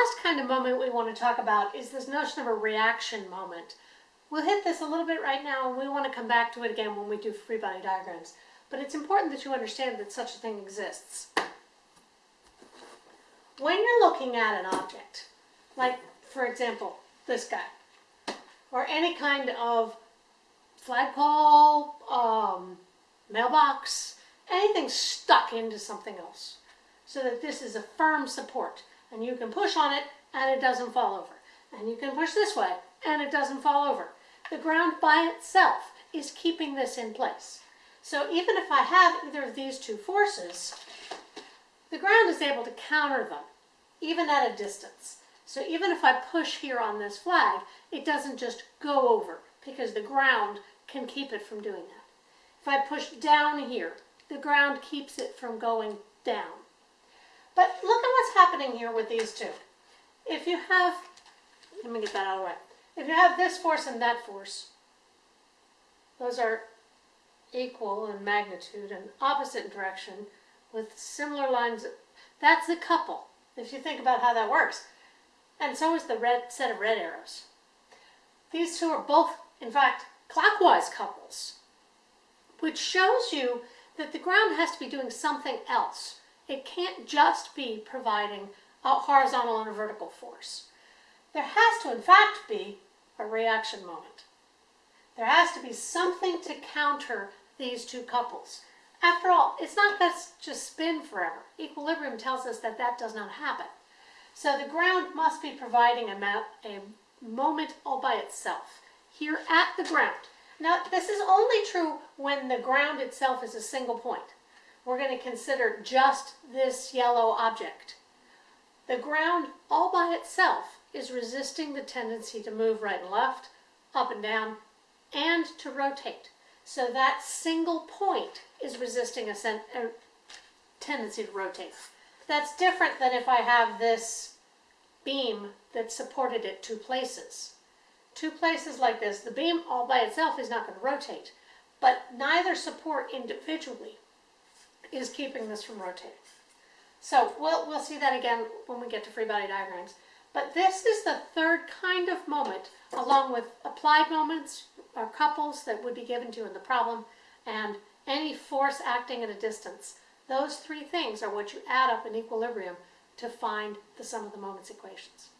last kind of moment we want to talk about is this notion of a reaction moment. We'll hit this a little bit right now and we want to come back to it again when we do free body diagrams. But it's important that you understand that such a thing exists. When you're looking at an object, like for example, this guy, or any kind of flagpole, um, mailbox, anything stuck into something else, so that this is a firm support. And you can push on it and it doesn't fall over. And you can push this way and it doesn't fall over. The ground by itself is keeping this in place. So even if I have either of these two forces, the ground is able to counter them, even at a distance. So even if I push here on this flag, it doesn't just go over because the ground can keep it from doing that. If I push down here, the ground keeps it from going down. But look at what's happening here with these two. If you have, let me get that out of the way. If you have this force and that force, those are equal in magnitude and opposite in direction with similar lines. That's the couple, if you think about how that works. And so is the red set of red arrows. These two are both, in fact, clockwise couples, which shows you that the ground has to be doing something else. It can't just be providing a horizontal and a vertical force. There has to, in fact, be a reaction moment. There has to be something to counter these two couples. After all, it's not going to just spin forever. Equilibrium tells us that that does not happen. So the ground must be providing a, a moment all by itself, here at the ground. Now, this is only true when the ground itself is a single point we're going to consider just this yellow object. The ground all by itself is resisting the tendency to move right and left, up and down, and to rotate. So that single point is resisting a, a tendency to rotate. That's different than if I have this beam that supported it two places. Two places like this, the beam all by itself is not going to rotate, but neither support individually is keeping this from rotating. So we'll, we'll see that again when we get to free body diagrams. But this is the third kind of moment, along with applied moments or couples that would be given to in the problem, and any force acting at a distance. Those three things are what you add up in equilibrium to find the sum of the moments equations.